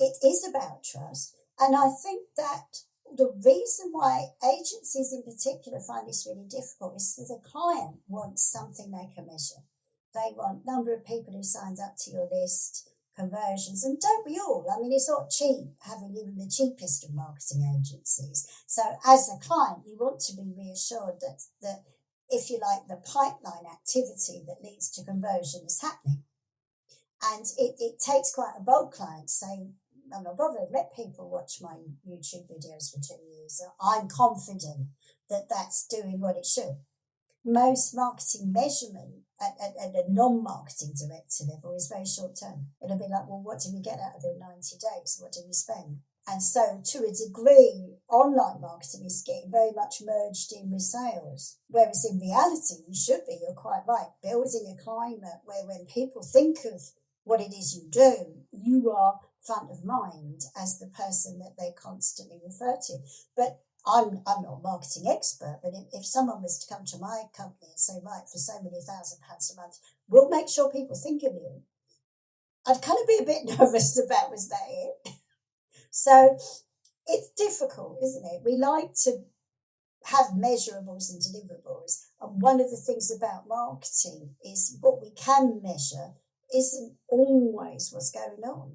it is about trust. And I think that the reason why agencies in particular find this really difficult is that the client wants something they can measure. They want number of people who signed up to your list, conversions, and don't we all? I mean, it's not cheap having even the cheapest of marketing agencies. So, as a client, you want to be reassured that that if you like, the pipeline activity that leads to conversion is happening. And it, it takes quite a bold client saying, I'm not bothered, let people watch my YouTube videos for two years. I'm confident that that's doing what it should. Most marketing measurement at, at, at a non marketing director level is very short term. It'll be like, well, what did we get out of in 90 days? What did we spend? And so, to a degree, online marketing is getting very much merged in with sales. Whereas in reality, you should be, you're quite right, building a climate where when people think of what it is you do, you are front of mind as the person that they constantly refer to. But I'm, I'm not a marketing expert, but if, if someone was to come to my company and say, right, for so many thousand pounds a month, we'll make sure people think of you. I'd kind of be a bit nervous about was that it? so it's difficult, isn't it? We like to have measurables and deliverables. And one of the things about marketing is what we can measure isn't always what's going on.